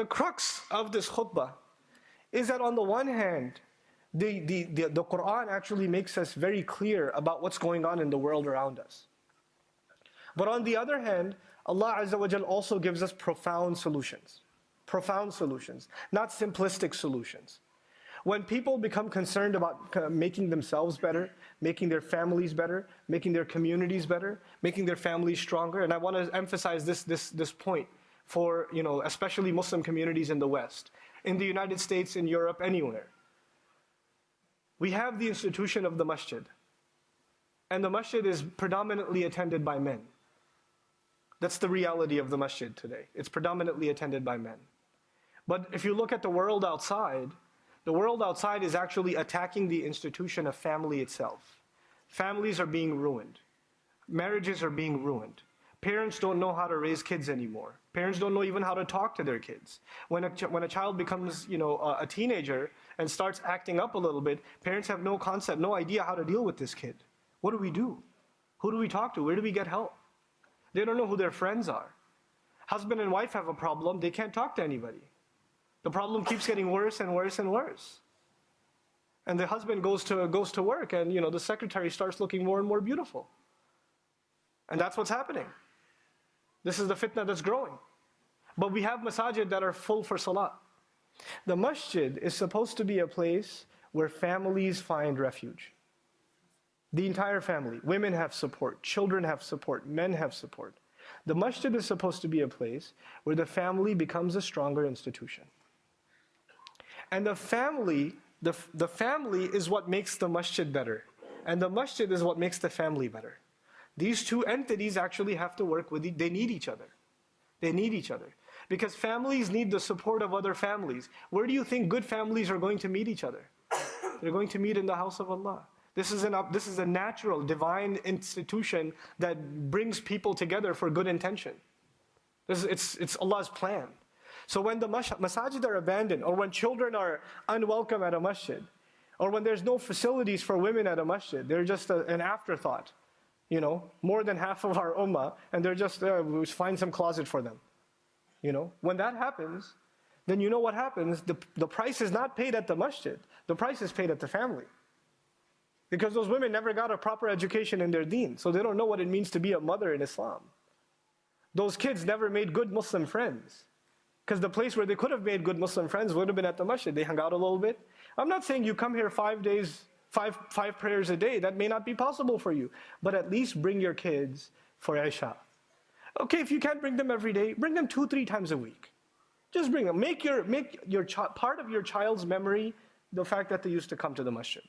the crux of this khutbah is that on the one hand, the, the, the, the Quran actually makes us very clear about what's going on in the world around us. But on the other hand, Allah Azza wa Jal also gives us profound solutions. Profound solutions, not simplistic solutions. When people become concerned about uh, making themselves better, making their families better, making their communities better, making their families stronger, and I want to emphasize this, this, this point for, you know, especially Muslim communities in the West, in the United States, in Europe, anywhere. We have the institution of the masjid. And the masjid is predominantly attended by men. That's the reality of the masjid today. It's predominantly attended by men. But if you look at the world outside, the world outside is actually attacking the institution of family itself. Families are being ruined. Marriages are being ruined. Parents don't know how to raise kids anymore. Parents don't know even how to talk to their kids. When a, when a child becomes you know, a, a teenager and starts acting up a little bit, parents have no concept, no idea how to deal with this kid. What do we do? Who do we talk to? Where do we get help? They don't know who their friends are. Husband and wife have a problem, they can't talk to anybody. The problem keeps getting worse and worse and worse. And the husband goes to, goes to work and you know, the secretary starts looking more and more beautiful. And that's what's happening. This is the fitna that's growing. But we have masajid that are full for salah. The masjid is supposed to be a place where families find refuge. The entire family. Women have support, children have support, men have support. The masjid is supposed to be a place where the family becomes a stronger institution. And the family, the, the family is what makes the masjid better. And the masjid is what makes the family better. These two entities actually have to work with, they need each other. They need each other. Because families need the support of other families. Where do you think good families are going to meet each other? They're going to meet in the house of Allah. This is, an, this is a natural, divine institution that brings people together for good intention. This is, it's, it's Allah's plan. So when the masajid are abandoned, or when children are unwelcome at a masjid, or when there's no facilities for women at a masjid, they're just a, an afterthought. You know, more than half of our ummah, and they're just, uh, we find some closet for them. You know, when that happens, then you know what happens. The, the price is not paid at the masjid. The price is paid at the family. Because those women never got a proper education in their deen, so they don't know what it means to be a mother in Islam. Those kids never made good Muslim friends. Because the place where they could have made good Muslim friends would have been at the masjid. They hung out a little bit. I'm not saying you come here five days, five, five prayers a day. That may not be possible for you. But at least bring your kids for Isha. Okay, if you can't bring them every day, bring them two, three times a week. Just bring them. Make, your, make your part of your child's memory the fact that they used to come to the masjid.